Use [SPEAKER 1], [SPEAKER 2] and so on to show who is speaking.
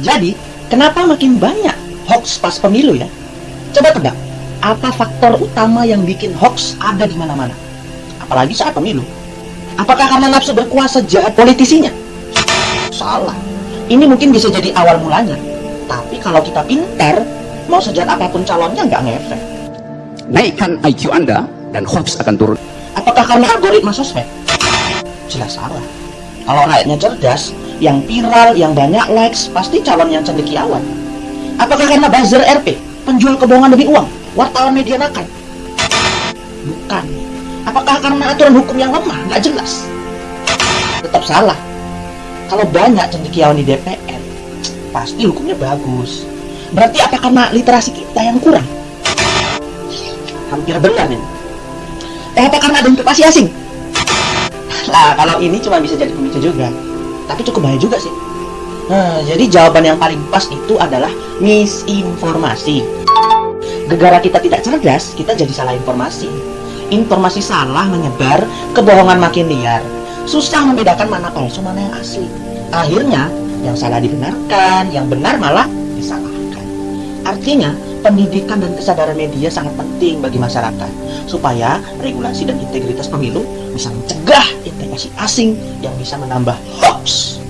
[SPEAKER 1] Jadi, kenapa makin banyak hoax pas pemilu ya? Coba tebak, apa faktor utama yang bikin hoax ada di mana-mana? Apalagi saat pemilu. Apakah karena nafsu berkuasa jahat politisinya? Salah. Ini mungkin bisa jadi awal mulanya. Tapi kalau kita pintar, mau sejahat apa pun calonnya nggak ngefek.
[SPEAKER 2] Naikkan IQ Anda dan hoax akan turun.
[SPEAKER 1] Apakah karena algoritma sosmed? Jelas salah. Kalau rakyatnya cerdas, yang viral, yang banyak likes, pasti calon yang cendekiawan. Apakah karena buzzer RP, penjual kebohongan demi uang, wartawan media nakal? Bukan. Apakah karena aturan hukum yang lemah, nggak jelas? Tetap salah. Kalau banyak cendekiawan di DPR, pasti hukumnya bagus. Berarti apa karena literasi kita yang kurang? Hampir benar nih. Eh, apa karena ada investasi asing? Lah, kalau ini cuma bisa jadi pemicu juga. Tapi cukup bahaya juga sih. Nah, jadi jawaban yang paling pas itu adalah misinformasi. Gegara kita tidak cerdas, kita jadi salah informasi. Informasi salah menyebar, kebohongan makin liar. Susah membedakan mana palsu, mana yang asli. Akhirnya, yang salah dibenarkan, yang benar malah disalahkan. Artinya, pendidikan dan kesadaran media sangat penting bagi masyarakat supaya regulasi dan integritas pemilu bisa mencegah investasi asing yang bisa menambah hoax.